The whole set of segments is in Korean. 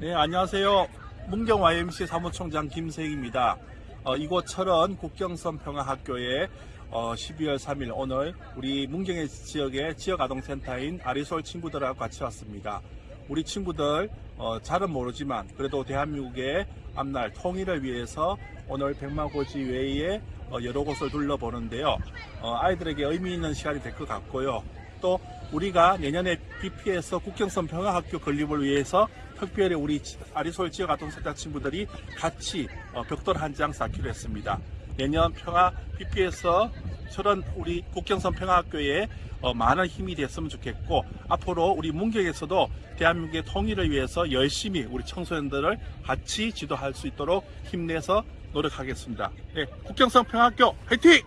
네, 안녕하세요. 문경 YMC 사무총장 김세익입니다. 어, 이곳 철원 국경선 평화학교에 어, 12월 3일 오늘 우리 문경의 지역의 지역아동센터인 아리솔 친구들하고 같이 왔습니다. 우리 친구들 어, 잘은 모르지만 그래도 대한민국의 앞날 통일을 위해서 오늘 백마고지 외에 어, 여러 곳을 둘러보는데요. 어, 아이들에게 의미 있는 시간이 될 것 같고요. 또 우리가 내년에 BP에서 국경선 평화학교 건립을 위해서 특별히 우리 아리솔 지역 아동센터 친구들이 같이 어, 벽돌 한 장 쌓기로 했습니다. 내년 평화 BP에서 저런 우리 국경선 평화학교에 어, 많은 힘이 됐으면 좋겠고 앞으로 우리 문경에서도 대한민국의 통일을 위해서 열심히 우리 청소년들을 같이 지도할 수 있도록 힘내서 노력하겠습니다. 네, 국경선 평화학교 화이팅!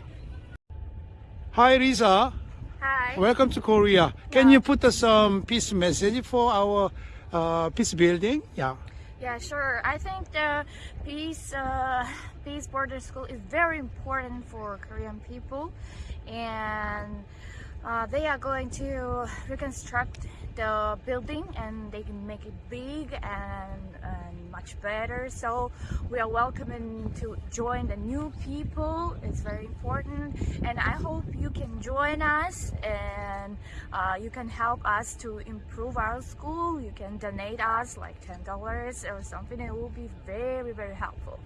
Hi, Risa. Hi. Welcome to Korea. Can you put us some peace message for our uh, peace building? Yeah. Yeah, sure. I think the peace uh, peace border school is very important for Korean people, and uh, they are going to reconstruct the building and they can make it big and, and much better. So we are welcoming to join the new people. It's very important, and I hope you can join us and uh, you can help us to improve our school. You can donate us like ten dollars or something. It will be very very helpful.